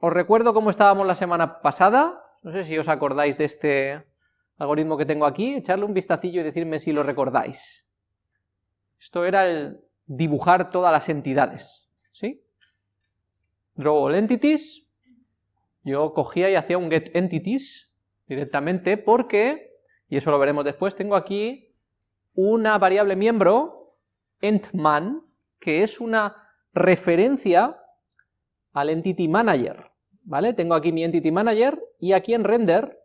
os recuerdo cómo estábamos la semana pasada, no sé si os acordáis de este algoritmo que tengo aquí, echarle un vistacillo y decirme si lo recordáis. Esto era el dibujar todas las entidades, ¿sí? Draw all entities, yo cogía y hacía un get entities directamente porque, y eso lo veremos después, tengo aquí una variable miembro, entman, que es una referencia al entity manager, ¿vale? Tengo aquí mi entity manager y aquí en render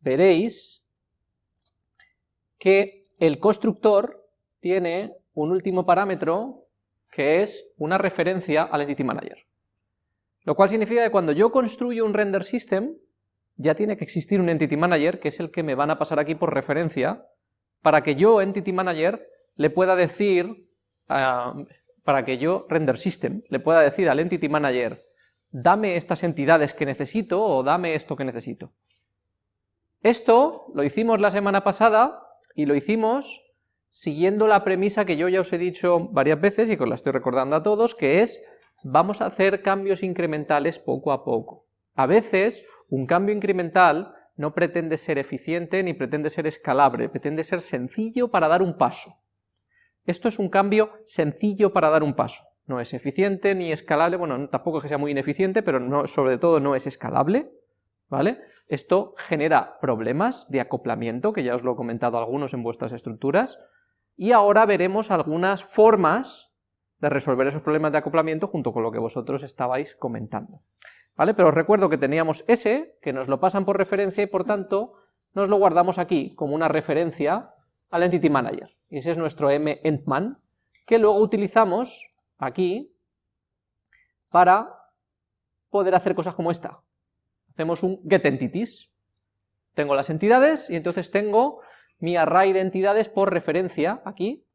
veréis que el constructor tiene un último parámetro que es una referencia al entity manager. Lo cual significa que cuando yo construyo un render system, ya tiene que existir un entity manager, que es el que me van a pasar aquí por referencia, para que yo, entity manager, le pueda decir, ah, para que yo, render system, le pueda decir al entity manager, dame estas entidades que necesito o dame esto que necesito. Esto lo hicimos la semana pasada y lo hicimos siguiendo la premisa que yo ya os he dicho varias veces y que os la estoy recordando a todos, que es vamos a hacer cambios incrementales poco a poco. A veces un cambio incremental no pretende ser eficiente ni pretende ser escalable, pretende ser sencillo para dar un paso. Esto es un cambio sencillo para dar un paso. No es eficiente ni escalable, bueno, tampoco es que sea muy ineficiente, pero no, sobre todo no es escalable, ¿vale? Esto genera problemas de acoplamiento, que ya os lo he comentado algunos en vuestras estructuras, y ahora veremos algunas formas de resolver esos problemas de acoplamiento junto con lo que vosotros estabais comentando. ¿Vale? Pero os recuerdo que teníamos ese, que nos lo pasan por referencia y por tanto nos lo guardamos aquí como una referencia al Entity Manager. Y ese es nuestro m-entman, que luego utilizamos aquí para poder hacer cosas como esta. Hacemos un getEntities. Tengo las entidades y entonces tengo mi array de entidades por referencia aquí,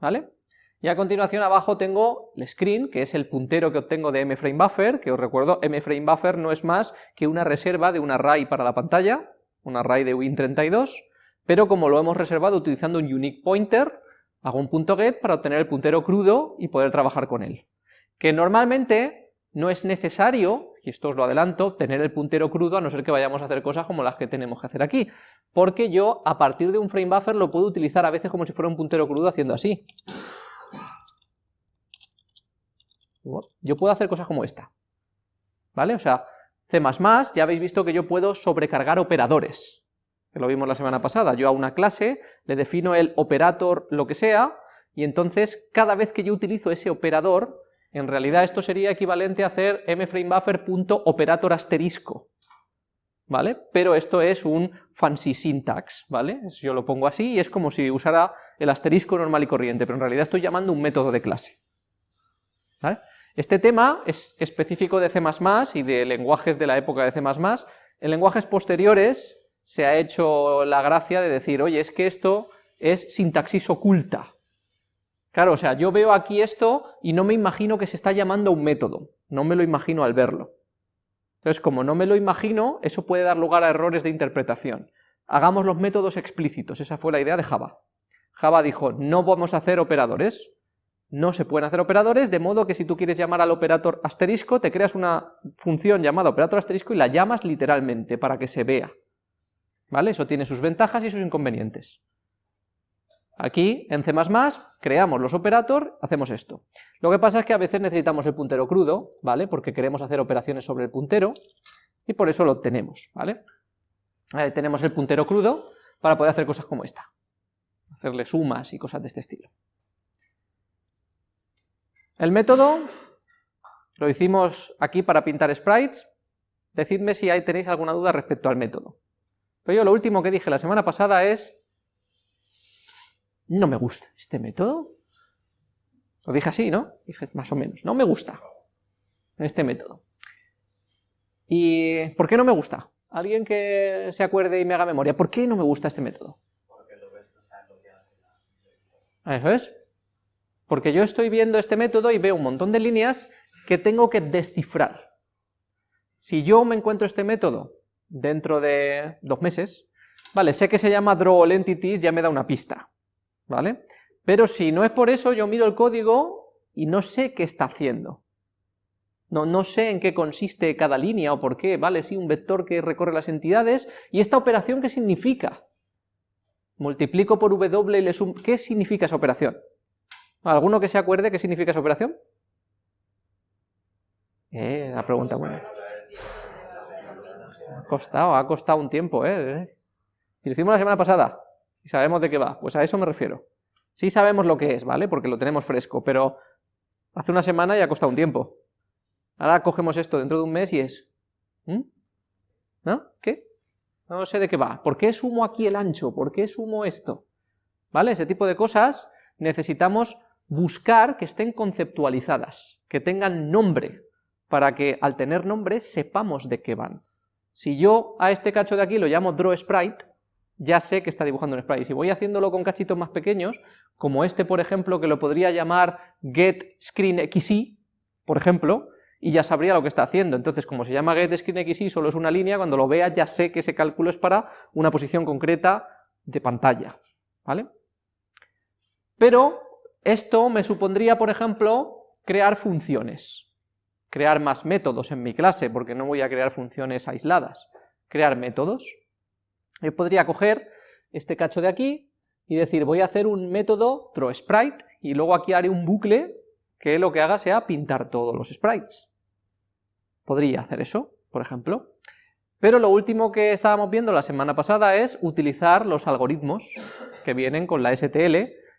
¿vale? Y a continuación abajo tengo el screen, que es el puntero que obtengo de mFrameBuffer, que os recuerdo, mFrameBuffer no es más que una reserva de un array para la pantalla, un array de Win32, pero como lo hemos reservado utilizando un unique pointer, hago un punto .get para obtener el puntero crudo y poder trabajar con él. Que normalmente no es necesario, y esto os lo adelanto, tener el puntero crudo a no ser que vayamos a hacer cosas como las que tenemos que hacer aquí, porque yo a partir de un frame lo puedo utilizar a veces como si fuera un puntero crudo haciendo así. Yo puedo hacer cosas como esta, ¿vale? O sea, C++, ya habéis visto que yo puedo sobrecargar operadores, que lo vimos la semana pasada, yo a una clase le defino el operator lo que sea, y entonces cada vez que yo utilizo ese operador, en realidad esto sería equivalente a hacer mframebuffer.operator asterisco, ¿vale? Pero esto es un fancy syntax, ¿vale? Yo lo pongo así y es como si usara el asterisco normal y corriente, pero en realidad estoy llamando un método de clase, ¿vale? Este tema es específico de C++ y de lenguajes de la época de C++. En lenguajes posteriores se ha hecho la gracia de decir, oye, es que esto es sintaxis oculta. Claro, o sea, yo veo aquí esto y no me imagino que se está llamando un método, no me lo imagino al verlo. Entonces, como no me lo imagino, eso puede dar lugar a errores de interpretación. Hagamos los métodos explícitos, esa fue la idea de Java. Java dijo, no vamos a hacer operadores, no se pueden hacer operadores, de modo que si tú quieres llamar al operator asterisco, te creas una función llamada operator asterisco y la llamas literalmente para que se vea. Eso tiene sus ventajas y sus inconvenientes. Aquí, en C++, creamos los operator, hacemos esto. Lo que pasa es que a veces necesitamos el puntero crudo, ¿vale? Porque queremos hacer operaciones sobre el puntero, y por eso lo obtenemos, ¿vale? tenemos el puntero crudo para poder hacer cosas como esta. Hacerle sumas y cosas de este estilo. El método lo hicimos aquí para pintar sprites, decidme si ahí tenéis alguna duda respecto al método. Pero yo lo último que dije la semana pasada es, no me gusta este método. Lo dije así, ¿no? Dije más o menos, no me gusta este método. ¿Y por qué no me gusta? Alguien que se acuerde y me haga memoria, ¿por qué no me gusta este método? Porque lo ves Eso es, porque yo estoy viendo este método y veo un montón de líneas que tengo que descifrar. Si yo me encuentro este método dentro de dos meses, vale, sé que se llama draw all entities, ya me da una pista, ¿vale? Pero si no es por eso, yo miro el código y no sé qué está haciendo. no, no sé en qué consiste cada línea o por qué, vale, sí, un vector que recorre las entidades, ¿y esta operación qué significa? Multiplico por W y le sumo, ¿qué significa esa operación? ¿Alguno que se acuerde qué significa esa operación? Eh, la pregunta buena. Costado, ha costado un tiempo, ¿eh? Y lo hicimos la semana pasada, y sabemos de qué va, pues a eso me refiero. Sí sabemos lo que es, ¿vale? Porque lo tenemos fresco, pero hace una semana ya ha costado un tiempo. Ahora cogemos esto dentro de un mes y es... ¿No? ¿Qué? No sé de qué va. ¿Por qué sumo aquí el ancho? ¿Por qué sumo esto? ¿Vale? Ese tipo de cosas necesitamos buscar que estén conceptualizadas, que tengan nombre, para que al tener nombre sepamos de qué van. Si yo a este cacho de aquí lo llamo draw sprite, ya sé que está dibujando un sprite. Si voy haciéndolo con cachitos más pequeños, como este por ejemplo, que lo podría llamar get screen por ejemplo, y ya sabría lo que está haciendo. Entonces, como se llama get screen solo es una línea, cuando lo vea ya sé que ese cálculo es para una posición concreta de pantalla, ¿vale? Pero esto me supondría, por ejemplo, crear funciones crear más métodos en mi clase, porque no voy a crear funciones aisladas, crear métodos. Yo podría coger este cacho de aquí y decir, voy a hacer un método throwSprite, y luego aquí haré un bucle que lo que haga sea pintar todos los sprites. Podría hacer eso, por ejemplo. Pero lo último que estábamos viendo la semana pasada es utilizar los algoritmos que vienen con la STL,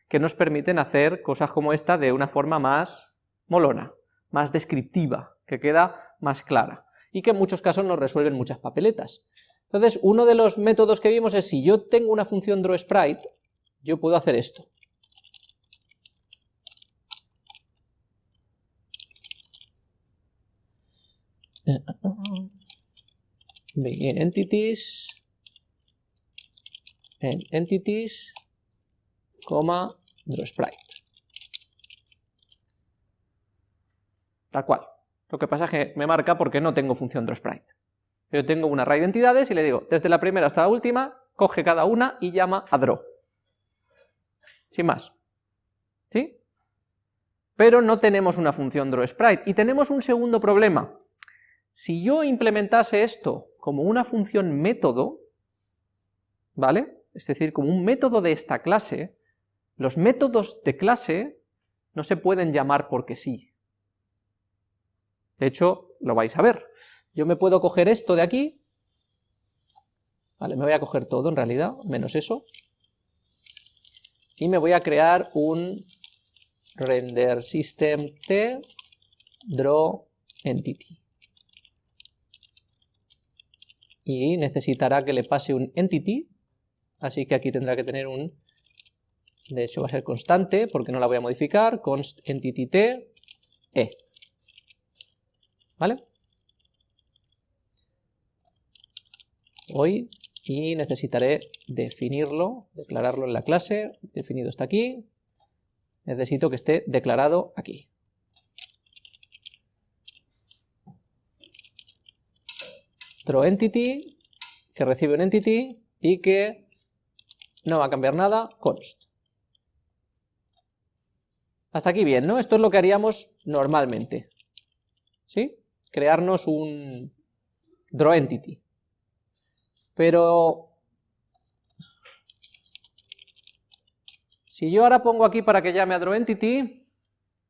que nos permiten hacer cosas como esta de una forma más molona más descriptiva, que queda más clara, y que en muchos casos nos resuelven muchas papeletas. Entonces, uno de los métodos que vimos es, si yo tengo una función drawSprite, yo puedo hacer esto. en entities, en entities, coma, drawSprite. Tal cual. Lo que pasa es que me marca porque no tengo función drawSprite. Yo tengo un array de entidades y le digo, desde la primera hasta la última, coge cada una y llama a draw. Sin más. ¿Sí? Pero no tenemos una función drawSprite. Y tenemos un segundo problema. Si yo implementase esto como una función método, ¿vale? Es decir, como un método de esta clase, los métodos de clase no se pueden llamar porque sí. De hecho, lo vais a ver. Yo me puedo coger esto de aquí, vale, me voy a coger todo en realidad, menos eso, y me voy a crear un render system t draw entity. Y necesitará que le pase un entity, así que aquí tendrá que tener un, de hecho va a ser constante, porque no la voy a modificar, const entity t, e. ¿vale? Hoy, y necesitaré definirlo, declararlo en la clase, definido está aquí, necesito que esté declarado aquí. entity que recibe un entity y que no va a cambiar nada, const. Hasta aquí bien, ¿no? Esto es lo que haríamos normalmente. ¿Sí? Crearnos un draw entity. Pero si yo ahora pongo aquí para que llame a draw entity,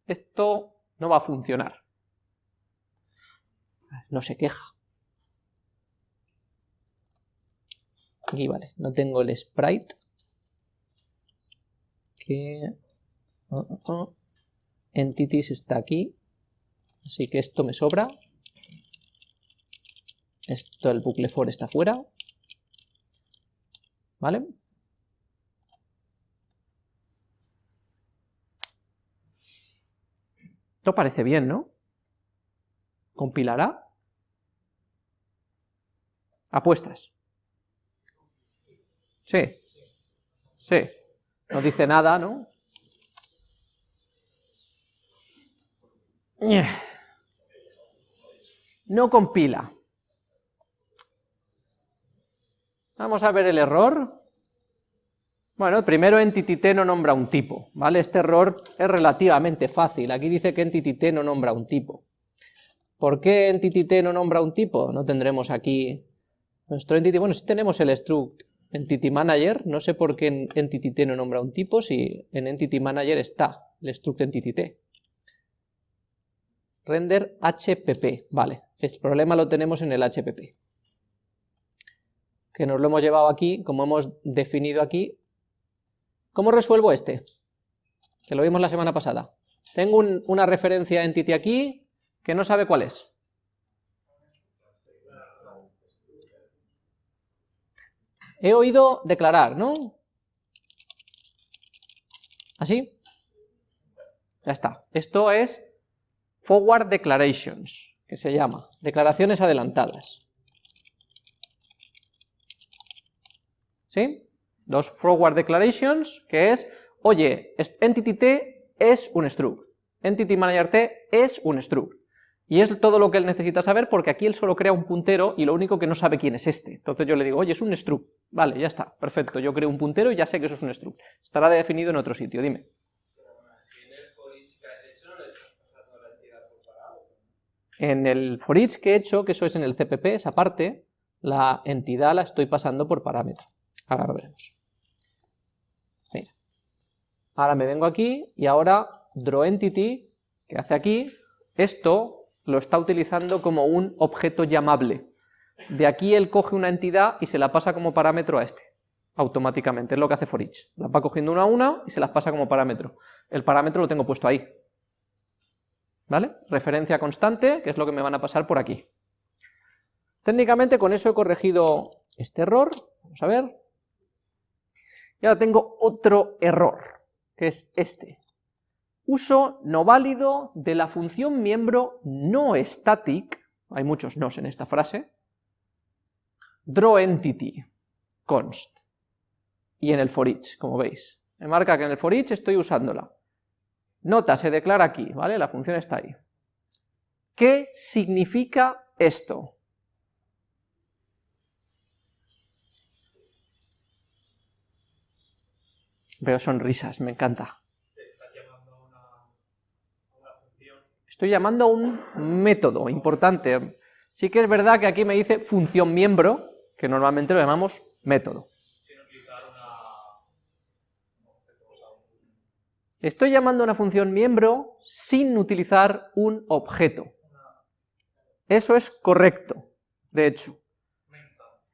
esto no va a funcionar. No se queja. Aquí vale, no tengo el sprite. Que... Uh, uh, entities está aquí. Así que esto me sobra. Esto, el bucle for está fuera. ¿Vale? Esto parece bien, ¿no? ¿Compilará? Apuestas. Sí. Sí. No dice nada, ¿no? No compila. Vamos a ver el error. Bueno, primero entity no nombra un tipo, ¿vale? Este error es relativamente fácil, aquí dice que entity no nombra un tipo. ¿Por qué entity no nombra un tipo? No tendremos aquí nuestro entity, bueno, si tenemos el struct entity manager, no sé por qué en entity no nombra un tipo si en entity manager está el struct entity Render HPP, vale, el problema lo tenemos en el HPP. Que nos lo hemos llevado aquí, como hemos definido aquí. ¿Cómo resuelvo este? Que lo vimos la semana pasada. Tengo una referencia entity aquí, que no sabe cuál es. He oído declarar, ¿no? ¿Así? Ya está. Esto es Forward Declarations, que se llama, declaraciones adelantadas. ¿Sí? Dos Forward Declarations, que es, oye, Entity T es un struct, Entity Manager T es un struct. Y es todo lo que él necesita saber porque aquí él solo crea un puntero y lo único que no sabe quién es este. Entonces yo le digo, oye, es un struct. Vale, ya está, perfecto, yo creo un puntero y ya sé que eso es un struct. Estará definido en otro sitio, dime. En el for each que he hecho, que eso es en el CPP, esa parte, la entidad la estoy pasando por parámetro. Ahora lo veremos. Mira. Ahora me vengo aquí y ahora drawEntity, que hace aquí, esto lo está utilizando como un objeto llamable. De aquí él coge una entidad y se la pasa como parámetro a este, automáticamente, es lo que hace for each. Las va cogiendo una a una y se las pasa como parámetro. El parámetro lo tengo puesto ahí. ¿Vale? Referencia constante, que es lo que me van a pasar por aquí. Técnicamente con eso he corregido este error, vamos a ver. Y ahora tengo otro error, que es este uso no válido de la función miembro no static, hay muchos nos en esta frase, drawEntity const, y en el for each, como veis. Me marca que en el for each estoy usándola. Nota, se declara aquí, ¿vale? La función está ahí. ¿Qué significa esto? Veo sonrisas, me encanta. Estoy llamando a un método importante. Sí que es verdad que aquí me dice función miembro, que normalmente lo llamamos método. Estoy llamando a una función miembro sin utilizar un objeto. Eso es correcto, de hecho.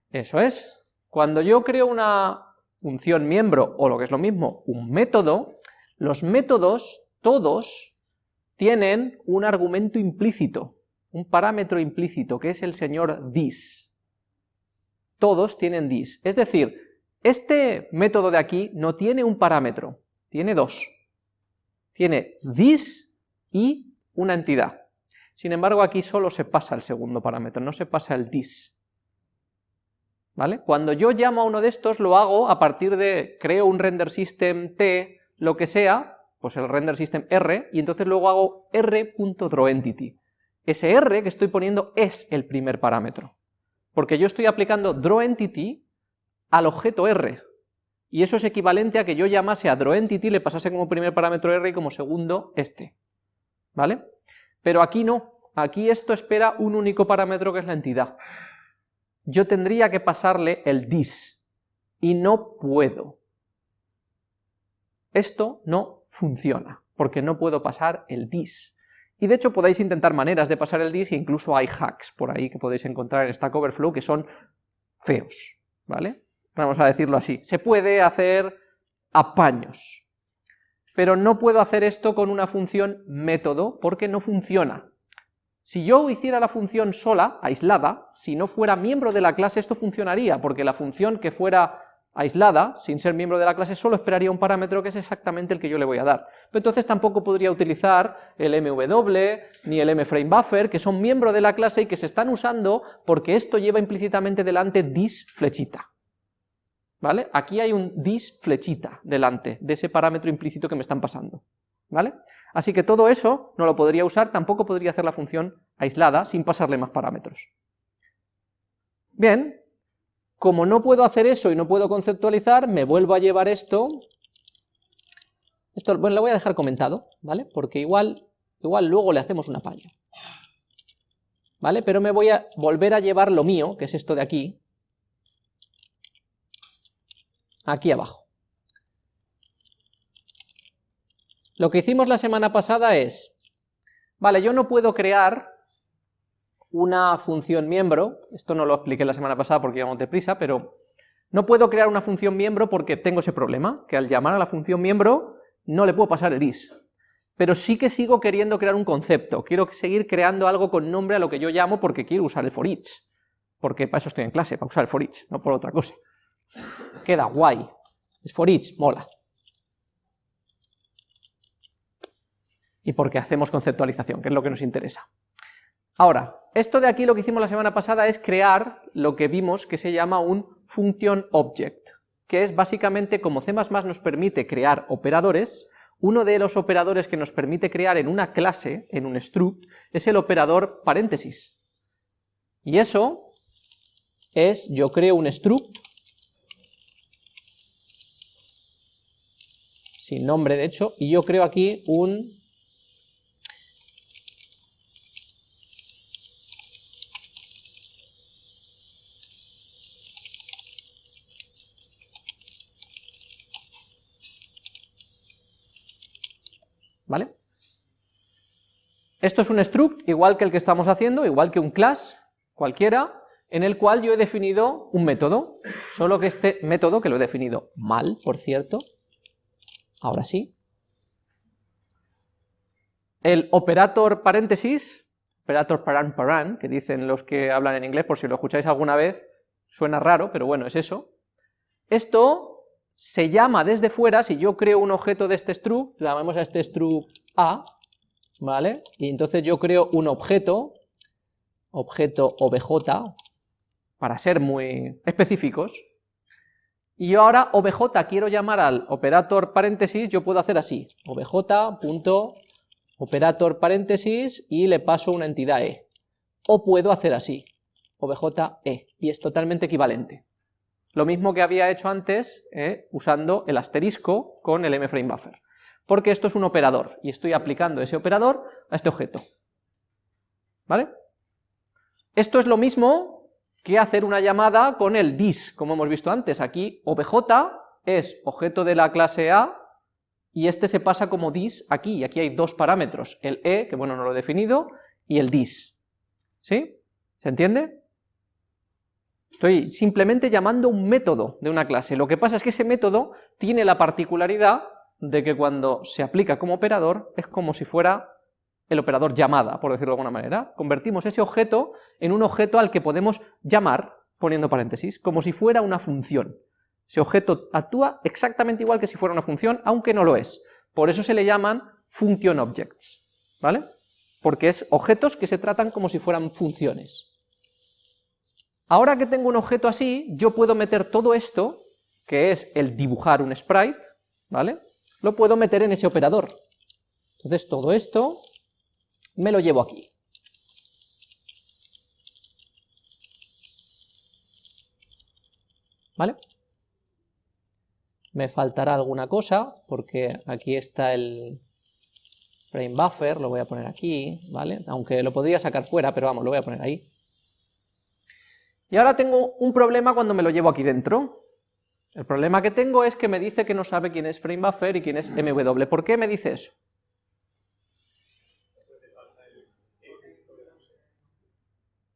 Eso es. Cuando yo creo una función miembro, o lo que es lo mismo, un método, los métodos, todos, tienen un argumento implícito, un parámetro implícito, que es el señor dis. Todos tienen dis. Es decir, este método de aquí no tiene un parámetro, tiene dos. Tiene dis y una entidad. Sin embargo, aquí solo se pasa el segundo parámetro, no se pasa el dis. ¿Vale? Cuando yo llamo a uno de estos, lo hago a partir de, creo un render system t, lo que sea, pues el render system R, y entonces luego hago r.drawEntity. Ese R que estoy poniendo es el primer parámetro, porque yo estoy aplicando drawEntity al objeto R, y eso es equivalente a que yo llamase a drawEntity, le pasase como primer parámetro R y como segundo este, ¿vale? Pero aquí no, aquí esto espera un único parámetro que es la entidad. Yo tendría que pasarle el dis, y no puedo. Esto no funciona, porque no puedo pasar el dis. Y de hecho podéis intentar maneras de pasar el dis, e incluso hay hacks por ahí que podéis encontrar en Stack Overflow que son feos, ¿vale? Vamos a decirlo así. Se puede hacer apaños, pero no puedo hacer esto con una función método porque no funciona. Si yo hiciera la función sola, aislada, si no fuera miembro de la clase esto funcionaría, porque la función que fuera aislada, sin ser miembro de la clase, solo esperaría un parámetro que es exactamente el que yo le voy a dar. Pero entonces tampoco podría utilizar el MW, ni el MFrameBuffer, que son miembros de la clase y que se están usando porque esto lleva implícitamente delante dis flechita. ¿Vale? Aquí hay un dis flechita delante de ese parámetro implícito que me están pasando. ¿Vale? Así que todo eso no lo podría usar, tampoco podría hacer la función aislada sin pasarle más parámetros. Bien, como no puedo hacer eso y no puedo conceptualizar, me vuelvo a llevar esto, esto, bueno, lo voy a dejar comentado, ¿vale? Porque igual, igual luego le hacemos un apaño. ¿vale? Pero me voy a volver a llevar lo mío, que es esto de aquí, aquí abajo. Lo que hicimos la semana pasada es, vale, yo no puedo crear una función miembro, esto no lo expliqué la semana pasada porque íbamos deprisa, pero no puedo crear una función miembro porque tengo ese problema, que al llamar a la función miembro no le puedo pasar el is. Pero sí que sigo queriendo crear un concepto, quiero seguir creando algo con nombre a lo que yo llamo porque quiero usar el for each, porque para eso estoy en clase, para usar el for each, no por otra cosa. Queda guay, es for each, mola. Y porque hacemos conceptualización, que es lo que nos interesa. Ahora, esto de aquí lo que hicimos la semana pasada es crear lo que vimos que se llama un function object, que es básicamente como C++ nos permite crear operadores, uno de los operadores que nos permite crear en una clase, en un struct, es el operador paréntesis. Y eso es, yo creo un struct, sin nombre de hecho, y yo creo aquí un ¿vale? Esto es un struct, igual que el que estamos haciendo, igual que un class, cualquiera, en el cual yo he definido un método, solo que este método, que lo he definido mal, por cierto, ahora sí, el operator paréntesis, operator paran paran, que dicen los que hablan en inglés, por si lo escucháis alguna vez, suena raro, pero bueno, es eso, esto se llama desde fuera, si yo creo un objeto de este struct, llamamos a este struct A, ¿vale? Y entonces yo creo un objeto, objeto obj, para ser muy específicos, y yo ahora obj quiero llamar al operator paréntesis, yo puedo hacer así, obj.operator paréntesis y le paso una entidad e, o puedo hacer así, obj.e, y es totalmente equivalente. Lo mismo que había hecho antes eh, usando el asterisco con el mFrameBuffer, porque esto es un operador, y estoy aplicando ese operador a este objeto. ¿Vale? Esto es lo mismo que hacer una llamada con el dis, como hemos visto antes. Aquí obj es objeto de la clase A, y este se pasa como dis aquí, y aquí hay dos parámetros, el e, que bueno, no lo he definido, y el dis. ¿Sí? ¿Se entiende? Estoy simplemente llamando un método de una clase. Lo que pasa es que ese método tiene la particularidad de que cuando se aplica como operador es como si fuera el operador llamada, por decirlo de alguna manera. Convertimos ese objeto en un objeto al que podemos llamar, poniendo paréntesis, como si fuera una función. Ese objeto actúa exactamente igual que si fuera una función, aunque no lo es. Por eso se le llaman function objects, ¿vale? Porque es objetos que se tratan como si fueran funciones. Ahora que tengo un objeto así, yo puedo meter todo esto, que es el dibujar un sprite, ¿vale? Lo puedo meter en ese operador. Entonces todo esto me lo llevo aquí. ¿Vale? Me faltará alguna cosa, porque aquí está el frame buffer, lo voy a poner aquí, ¿vale? Aunque lo podría sacar fuera, pero vamos, lo voy a poner ahí. Y ahora tengo un problema cuando me lo llevo aquí dentro. El problema que tengo es que me dice que no sabe quién es FrameBuffer y quién es MW. ¿Por qué me dice eso?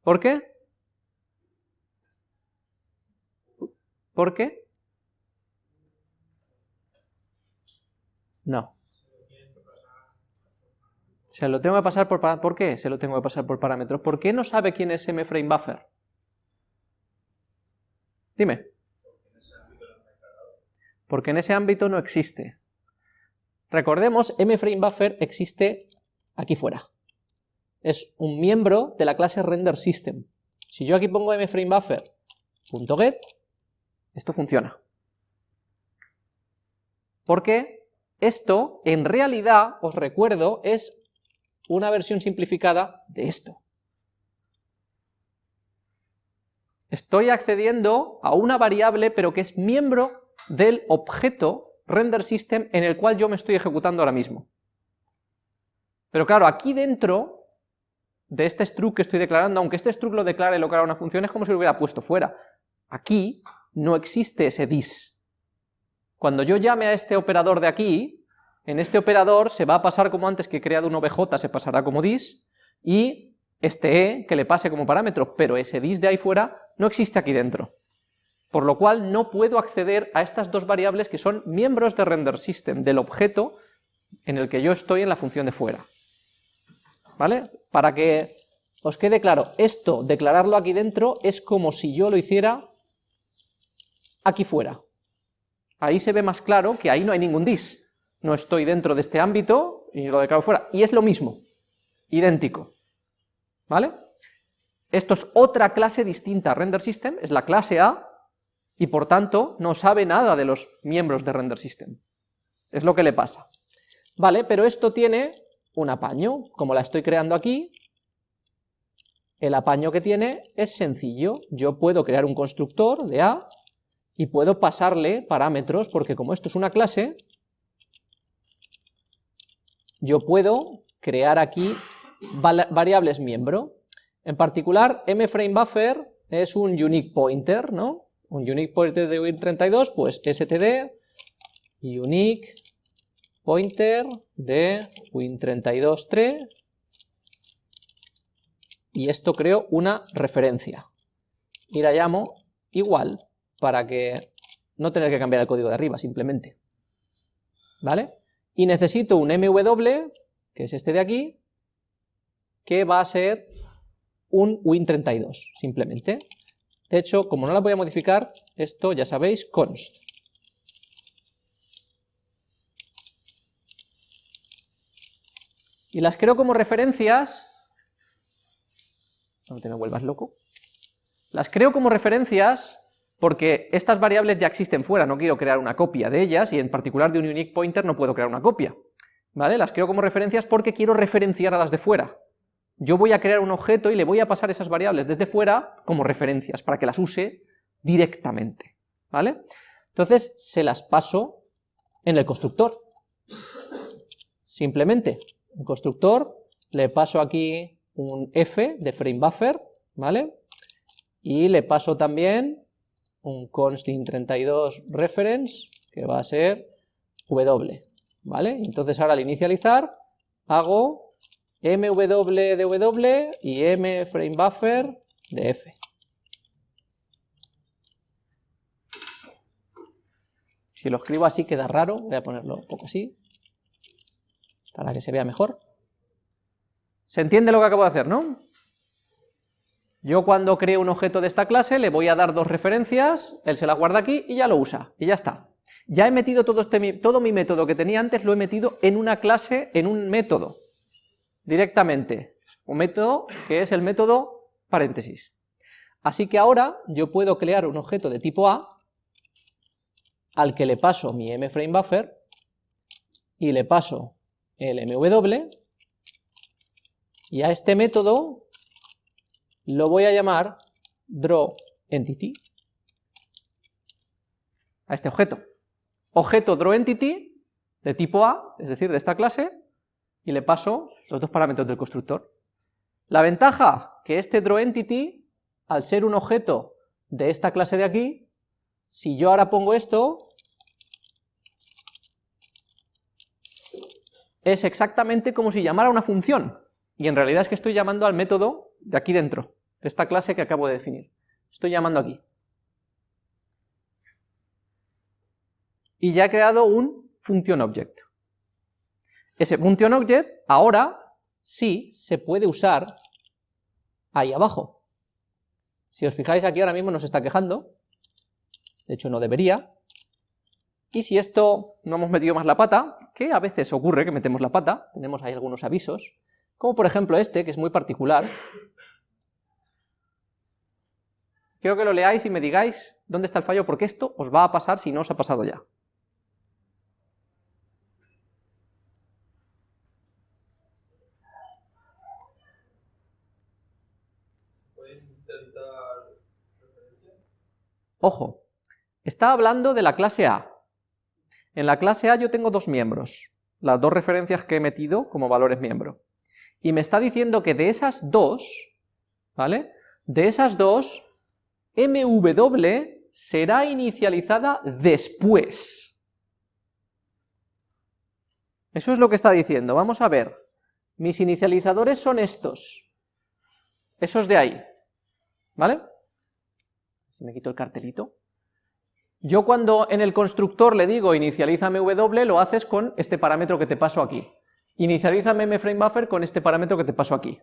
¿Por qué? ¿Por qué? No. Se lo tengo que pasar por... ¿Por qué se lo tengo que pasar por parámetros? ¿Por qué no sabe quién es MFrameBuffer? Dime. Porque en ese ámbito no existe. Recordemos, mFrameBuffer existe aquí fuera. Es un miembro de la clase RenderSystem. Si yo aquí pongo mFrameBuffer.get, esto funciona. Porque esto, en realidad, os recuerdo, es una versión simplificada de esto. Estoy accediendo a una variable, pero que es miembro del objeto render system en el cual yo me estoy ejecutando ahora mismo. Pero claro, aquí dentro de este struct que estoy declarando, aunque este struct lo declare y lo declara una función, es como si lo hubiera puesto fuera. Aquí no existe ese dis. Cuando yo llame a este operador de aquí, en este operador se va a pasar como antes que he creado un obj, se pasará como dis, y este e que le pase como parámetro, pero ese dis de ahí fuera no existe aquí dentro. Por lo cual no puedo acceder a estas dos variables que son miembros de render system, del objeto en el que yo estoy en la función de fuera. ¿Vale? Para que os quede claro, esto, declararlo aquí dentro, es como si yo lo hiciera aquí fuera. Ahí se ve más claro que ahí no hay ningún dis. No estoy dentro de este ámbito y lo declaro fuera. Y es lo mismo, idéntico. ¿Vale? Esto es otra clase distinta a render system, es la clase A, y por tanto no sabe nada de los miembros de render system. Es lo que le pasa. Vale, pero esto tiene un apaño, como la estoy creando aquí, el apaño que tiene es sencillo, yo puedo crear un constructor de A y puedo pasarle parámetros, porque como esto es una clase, yo puedo crear aquí variables miembro. En particular, mFrameBuffer es un unique pointer, ¿no? Un unique pointer de win32, pues std unique pointer de win32.3 y esto creo una referencia. Y la llamo igual para que no tener que cambiar el código de arriba simplemente. ¿vale? y necesito un mw que es este de aquí que va a ser un win32 simplemente de hecho como no la voy a modificar esto ya sabéis const Y las creo como referencias, no te me vuelvas loco, las creo como referencias porque estas variables ya existen fuera, no quiero crear una copia de ellas, y en particular de un unique pointer no puedo crear una copia, ¿vale? Las creo como referencias porque quiero referenciar a las de fuera. Yo voy a crear un objeto y le voy a pasar esas variables desde fuera como referencias, para que las use directamente, ¿vale? Entonces se las paso en el constructor, simplemente un constructor, le paso aquí un f de frame buffer, ¿vale? Y le paso también un constant 32 reference, que va a ser w, ¿vale? Entonces ahora al inicializar hago mw de w y m frame buffer de f. Si lo escribo así queda raro, voy a ponerlo un poco así para que se vea mejor. ¿Se entiende lo que acabo de hacer, no? Yo cuando creo un objeto de esta clase le voy a dar dos referencias, él se las guarda aquí y ya lo usa, y ya está. Ya he metido todo, este, todo mi método que tenía antes, lo he metido en una clase, en un método, directamente. Un método que es el método paréntesis. Así que ahora yo puedo crear un objeto de tipo A, al que le paso mi mFrameBuffer, y le paso el mw, y a este método lo voy a llamar drawEntity, a este objeto. Objeto drawEntity de tipo A, es decir, de esta clase, y le paso los dos parámetros del constructor. La ventaja, que este drawEntity, al ser un objeto de esta clase de aquí, si yo ahora pongo esto, es exactamente como si llamara una función, y en realidad es que estoy llamando al método de aquí dentro, de esta clase que acabo de definir. Estoy llamando aquí. Y ya he creado un function object. Ese function object ahora sí se puede usar ahí abajo. Si os fijáis aquí ahora mismo nos está quejando, de hecho no debería, y si esto no hemos metido más la pata, que a veces ocurre que metemos la pata, tenemos ahí algunos avisos, como por ejemplo este, que es muy particular. Quiero que lo leáis y me digáis dónde está el fallo, porque esto os va a pasar si no os ha pasado ya. Ojo, está hablando de la clase A, en la clase A yo tengo dos miembros, las dos referencias que he metido como valores miembro. y me está diciendo que de esas dos, ¿vale? De esas dos, mw será inicializada después. Eso es lo que está diciendo, vamos a ver. Mis inicializadores son estos, esos de ahí, ¿vale? Si me quito el cartelito. Yo cuando en el constructor le digo inicialízame w, lo haces con este parámetro que te paso aquí. Inicialízame mFrameBuffer con este parámetro que te paso aquí.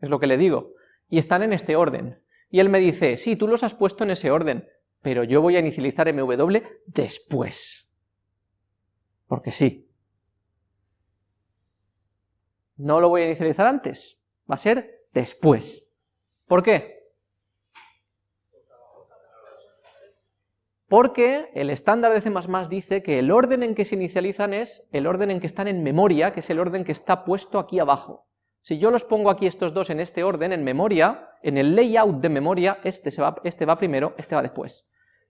Es lo que le digo. Y están en este orden. Y él me dice, sí, tú los has puesto en ese orden, pero yo voy a inicializar mw después. Porque sí. No lo voy a inicializar antes, va a ser después. ¿Por qué? Porque el estándar de C++ dice que el orden en que se inicializan es el orden en que están en memoria, que es el orden que está puesto aquí abajo. Si yo los pongo aquí estos dos en este orden, en memoria, en el layout de memoria, este, va, este va primero, este va después.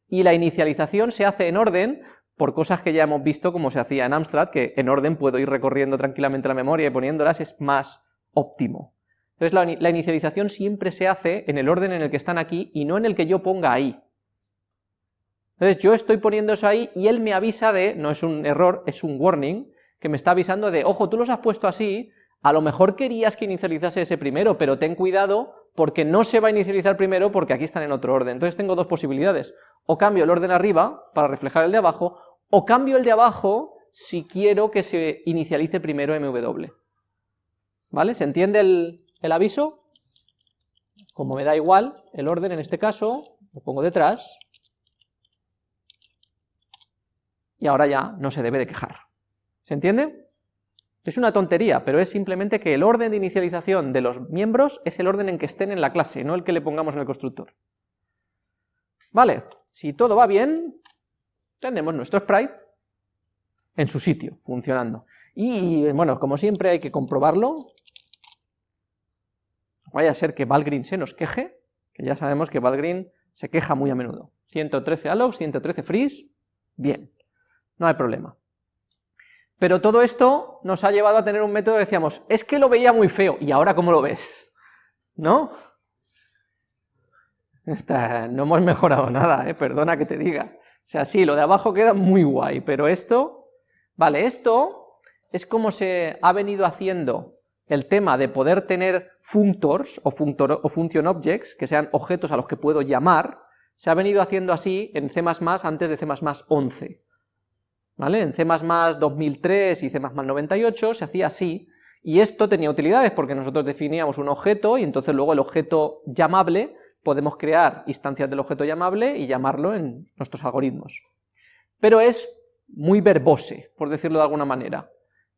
Y la inicialización se hace en orden por cosas que ya hemos visto como se hacía en Amstrad, que en orden puedo ir recorriendo tranquilamente la memoria y poniéndolas es más óptimo. Entonces la, la inicialización siempre se hace en el orden en el que están aquí y no en el que yo ponga ahí. Entonces yo estoy poniendo eso ahí y él me avisa de, no es un error, es un warning, que me está avisando de, ojo, tú los has puesto así, a lo mejor querías que inicializase ese primero, pero ten cuidado porque no se va a inicializar primero porque aquí están en otro orden. Entonces tengo dos posibilidades, o cambio el orden arriba para reflejar el de abajo, o cambio el de abajo si quiero que se inicialice primero mw. ¿Vale? ¿Se entiende el, el aviso? Como me da igual el orden en este caso, lo pongo detrás, y ahora ya no se debe de quejar. ¿Se entiende? Es una tontería, pero es simplemente que el orden de inicialización de los miembros es el orden en que estén en la clase, no el que le pongamos en el constructor. Vale, si todo va bien, tenemos nuestro sprite en su sitio, funcionando. Y bueno, como siempre hay que comprobarlo, vaya a ser que Valgrind se nos queje, que ya sabemos que Valgrind se queja muy a menudo. 113 allocs, 113 freeze, bien no hay problema. Pero todo esto nos ha llevado a tener un método que decíamos, es que lo veía muy feo, y ahora ¿cómo lo ves? ¿No? no hemos mejorado nada, ¿eh? perdona que te diga. O sea, sí, lo de abajo queda muy guay, pero esto... Vale, esto es como se ha venido haciendo el tema de poder tener functors o, o function objects, que sean objetos a los que puedo llamar, se ha venido haciendo así en C++ antes de C++ 11. ¿Vale? En C++ 2003 y C++ 98 se hacía así, y esto tenía utilidades porque nosotros definíamos un objeto y entonces luego el objeto llamable podemos crear instancias del objeto llamable y llamarlo en nuestros algoritmos. Pero es muy verbose, por decirlo de alguna manera.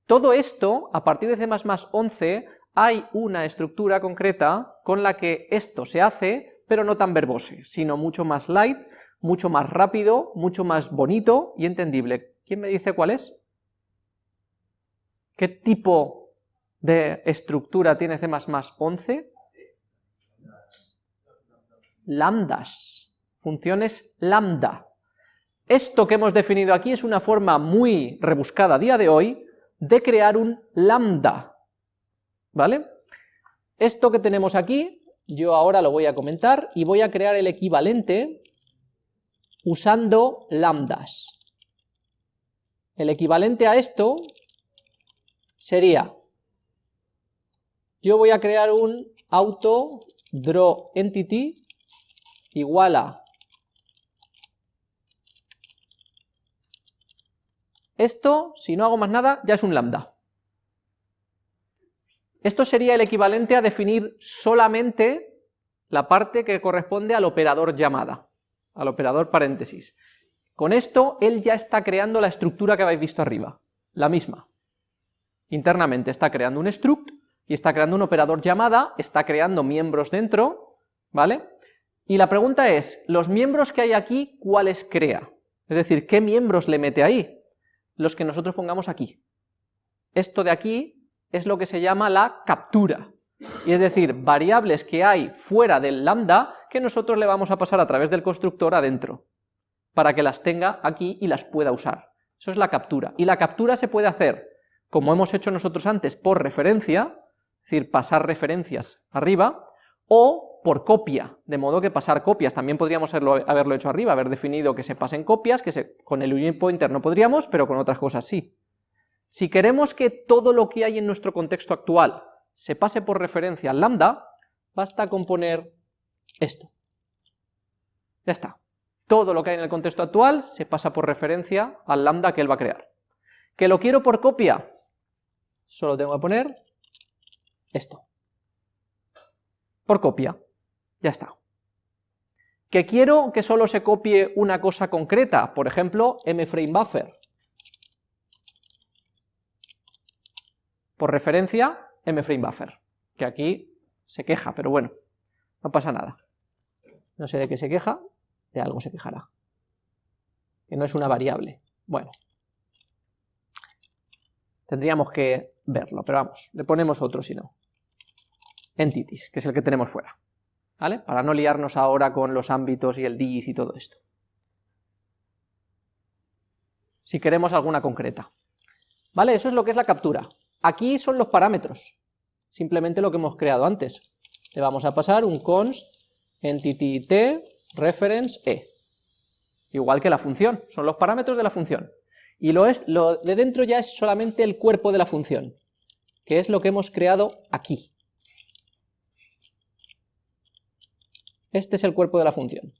Todo esto, a partir de C++ 11, hay una estructura concreta con la que esto se hace, pero no tan verbose, sino mucho más light, mucho más rápido, mucho más bonito y entendible. ¿Quién me dice cuál es? ¿Qué tipo de estructura tiene C++ 11? Lambdas, funciones lambda. Esto que hemos definido aquí es una forma muy rebuscada a día de hoy de crear un lambda, ¿vale? Esto que tenemos aquí, yo ahora lo voy a comentar y voy a crear el equivalente usando lambdas. El equivalente a esto sería, yo voy a crear un auto draw entity igual a esto, si no hago más nada, ya es un lambda. Esto sería el equivalente a definir solamente la parte que corresponde al operador llamada, al operador paréntesis. Con esto, él ya está creando la estructura que habéis visto arriba, la misma. Internamente está creando un struct, y está creando un operador llamada, está creando miembros dentro, ¿vale? Y la pregunta es, los miembros que hay aquí, ¿cuáles crea? Es decir, ¿qué miembros le mete ahí? Los que nosotros pongamos aquí. Esto de aquí es lo que se llama la captura, y es decir, variables que hay fuera del lambda que nosotros le vamos a pasar a través del constructor adentro para que las tenga aquí y las pueda usar. Eso es la captura. Y la captura se puede hacer, como hemos hecho nosotros antes, por referencia, es decir, pasar referencias arriba, o por copia, de modo que pasar copias, también podríamos haberlo, hecho arriba, haber definido que se pasen copias, que con el unit pointer no podríamos, pero con otras cosas sí. Si queremos que todo lo que hay en nuestro contexto actual se pase por referencia al lambda, basta con poner esto. Ya está. Todo lo que hay en el contexto actual se pasa por referencia al lambda que él va a crear. ¿Que lo quiero por copia? Solo tengo que poner esto. Por copia. Ya está. ¿Que quiero que solo se copie una cosa concreta? Por ejemplo, mFrameBuffer. Por referencia, mFrameBuffer. Que aquí se queja, pero bueno, no pasa nada. No sé de qué se queja, algo se quejará. Que no es una variable. Bueno. Tendríamos que verlo, pero vamos, le ponemos otro si no. Entities, que es el que tenemos fuera. ¿Vale? Para no liarnos ahora con los ámbitos y el dis y todo esto. Si queremos alguna concreta. ¿Vale? Eso es lo que es la captura. Aquí son los parámetros. Simplemente lo que hemos creado antes. Le vamos a pasar un const entity t reference e. Igual que la función, son los parámetros de la función. Y lo, es, lo de dentro ya es solamente el cuerpo de la función, que es lo que hemos creado aquí. Este es el cuerpo de la función.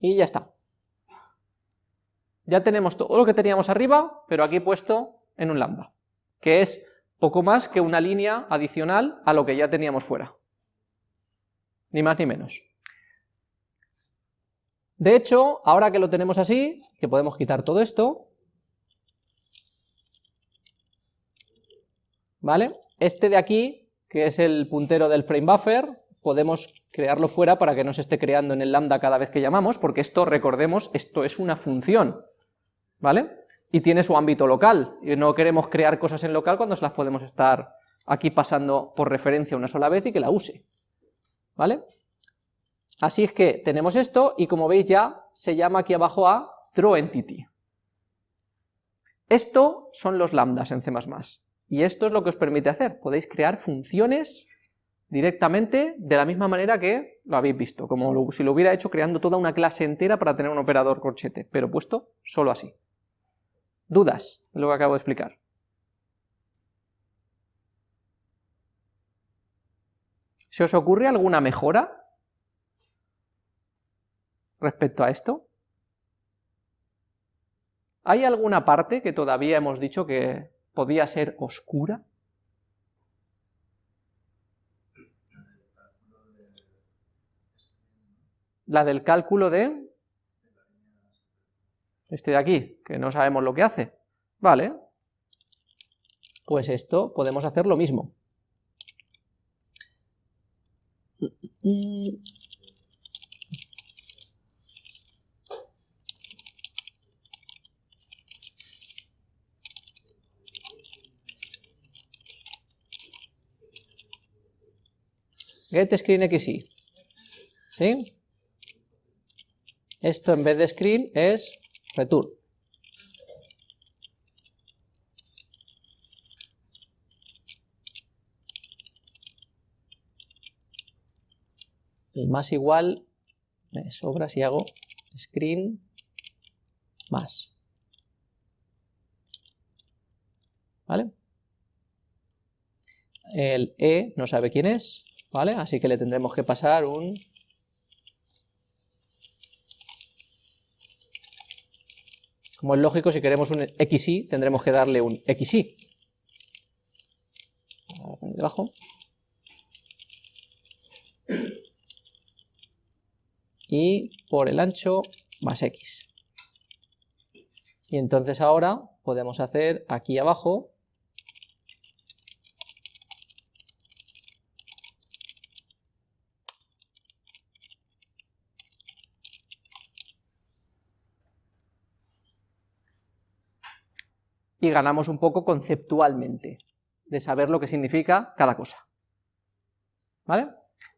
Y ya está. Ya tenemos todo lo que teníamos arriba, pero aquí puesto en un lambda, que es poco más que una línea adicional a lo que ya teníamos fuera. Ni más ni menos. De hecho, ahora que lo tenemos así, que podemos quitar todo esto, ¿vale? Este de aquí, que es el puntero del frame buffer, podemos crearlo fuera para que no se esté creando en el lambda cada vez que llamamos, porque esto, recordemos, esto es una función, ¿vale? Y tiene su ámbito local, y no queremos crear cosas en local cuando se las podemos estar aquí pasando por referencia una sola vez y que la use, ¿vale? Así es que tenemos esto, y como veis ya se llama aquí abajo a throWentity. Esto son los lambdas en C++, y esto es lo que os permite hacer, podéis crear funciones directamente de la misma manera que lo habéis visto, como si lo hubiera hecho creando toda una clase entera para tener un operador corchete, pero puesto solo así. ¿Dudas lo que acabo de explicar? ¿Se os ocurre alguna mejora respecto a esto? ¿Hay alguna parte que todavía hemos dicho que podía ser oscura? La del cálculo de... Este de aquí, que no sabemos lo que hace. Vale. Pues esto podemos hacer lo mismo. getScreenXY. ¿Sí? Esto en vez de screen es return. El más igual me sobra si hago screen más. ¿Vale? El E no sabe quién es, ¿vale? Así que le tendremos que pasar un Como es lógico, si queremos un xy, tendremos que darle un xy. Debajo. Y por el ancho más x. Y entonces ahora podemos hacer aquí abajo y ganamos un poco conceptualmente, de saber lo que significa cada cosa. ¿Vale?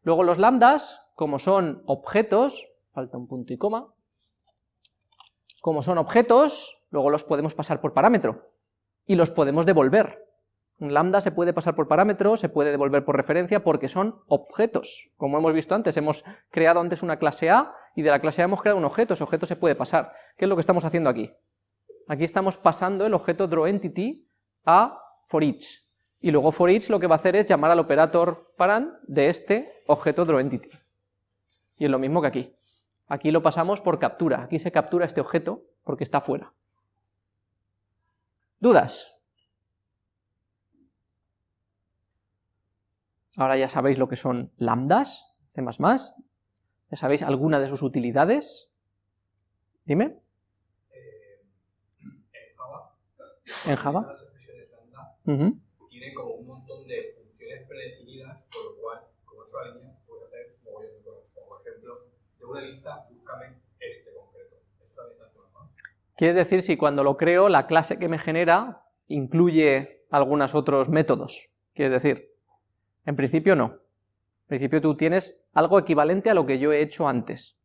Luego los lambdas, como son objetos, falta un punto y coma, como son objetos, luego los podemos pasar por parámetro, y los podemos devolver. Un lambda se puede pasar por parámetro, se puede devolver por referencia, porque son objetos. Como hemos visto antes, hemos creado antes una clase A, y de la clase A hemos creado un objeto, ese objeto se puede pasar. ¿Qué es lo que estamos haciendo aquí? Aquí estamos pasando el objeto drawEntity a forEach. Y luego forEach lo que va a hacer es llamar al operator paran de este objeto drawEntity. Y es lo mismo que aquí. Aquí lo pasamos por captura, aquí se captura este objeto porque está fuera. ¿Dudas? Ahora ya sabéis lo que son lambdas, C++, ya sabéis alguna de sus utilidades. Dime. en Java. Tiene como un montón de funciones predefinidas, por lo cual, como es una línea, puedes hacer un mogollón de cosas. Por ejemplo, de una lista, búscame este concreto. Quieres decir si cuando lo creo, la clase que me genera incluye algunos otros métodos. Quieres decir, en principio no. En principio tú tienes algo equivalente a lo que yo he hecho antes.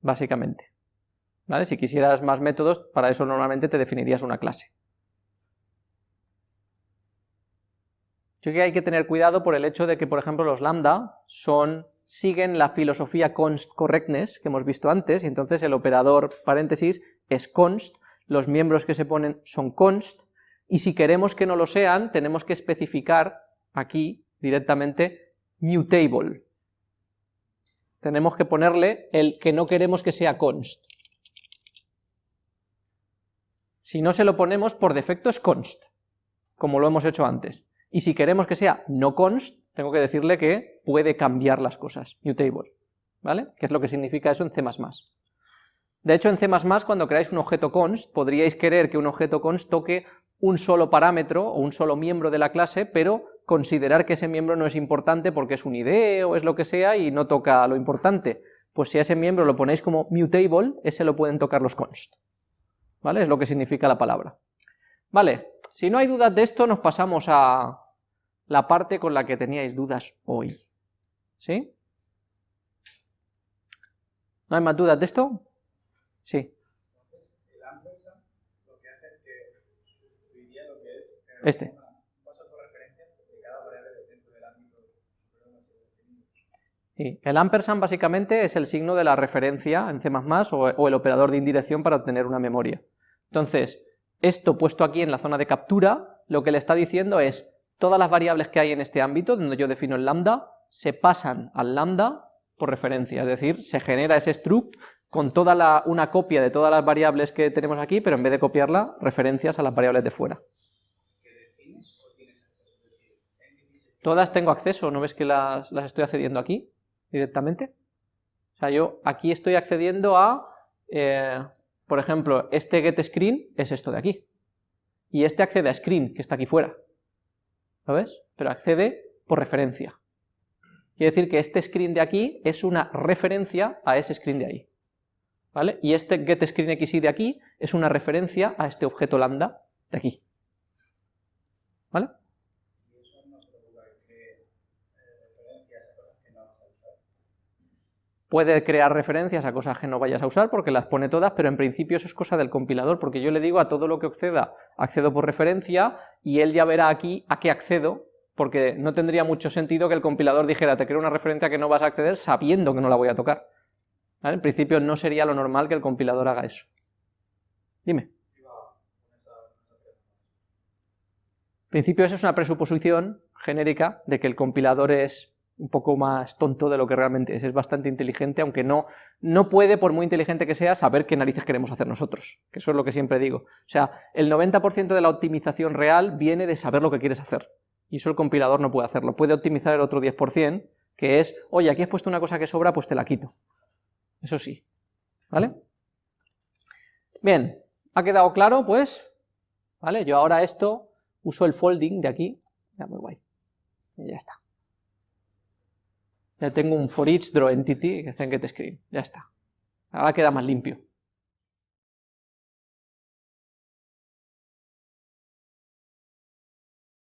Básicamente. ¿Vale? Si quisieras más métodos, para eso normalmente te definirías una clase. Yo creo que hay que tener cuidado por el hecho de que, por ejemplo, los lambda son, siguen la filosofía const correctness que hemos visto antes, y entonces el operador paréntesis es const, los miembros que se ponen son const, y si queremos que no lo sean, tenemos que especificar aquí directamente mutable. Tenemos que ponerle el que no queremos que sea const. Si no se lo ponemos, por defecto es const, como lo hemos hecho antes. Y si queremos que sea no const, tengo que decirle que puede cambiar las cosas, mutable, ¿vale? ¿Qué es lo que significa eso en C++? De hecho, en C++, cuando creáis un objeto const, podríais querer que un objeto const toque un solo parámetro o un solo miembro de la clase, pero considerar que ese miembro no es importante porque es un ID o es lo que sea y no toca lo importante. Pues si a ese miembro lo ponéis como mutable, ese lo pueden tocar los const. ¿vale? Es lo que significa la palabra. Vale, si no hay dudas de esto, nos pasamos a la parte con la que teníais dudas hoy. ¿Sí? ¿No hay más dudas de esto? Sí. Este. Y el ampersand básicamente es el signo de la referencia en C++ o, o el operador de indirección para obtener una memoria. Entonces, esto puesto aquí en la zona de captura, lo que le está diciendo es, todas las variables que hay en este ámbito, donde yo defino el lambda, se pasan al lambda por referencia, es decir, se genera ese struct con toda la, una copia de todas las variables que tenemos aquí, pero en vez de copiarla, referencias a las variables de fuera. Todas tengo acceso, ¿no ves que las, estoy accediendo aquí directamente? O sea, yo aquí estoy accediendo a eh, por ejemplo, este getScreen es esto de aquí, y este accede a screen, que está aquí fuera, ¿lo ves? Pero accede por referencia. Quiere decir que este screen de aquí es una referencia a ese screen de ahí, ¿vale? Y este getScreenXY de aquí es una referencia a este objeto lambda de aquí, ¿vale? Puede crear referencias a cosas que no vayas a usar porque las pone todas, pero en principio eso es cosa del compilador, porque yo le digo a todo lo que acceda, accedo por referencia, y él ya verá aquí a qué accedo, porque no tendría mucho sentido que el compilador dijera, te creo una referencia que no vas a acceder sabiendo que no la voy a tocar. En principio no sería lo normal que el compilador haga eso. Dime. En principio eso es una presuposición genérica de que el compilador es un poco más tonto de lo que realmente es, es bastante inteligente, aunque no, no puede, por muy inteligente que sea, saber qué narices queremos hacer nosotros, que eso es lo que siempre digo. O sea, el 90% de la optimización real viene de saber lo que quieres hacer, y eso el compilador no puede hacerlo, puede optimizar el otro 10%, que es, oye, aquí has puesto una cosa que sobra, pues te la quito. Eso sí, ¿vale? Bien, ¿ha quedado claro? Pues, ¿vale? Yo ahora esto uso el folding de aquí, ya muy guay, y ya está. Ya tengo un for each draw entity que está en getScreen, ya está. Ahora queda más limpio.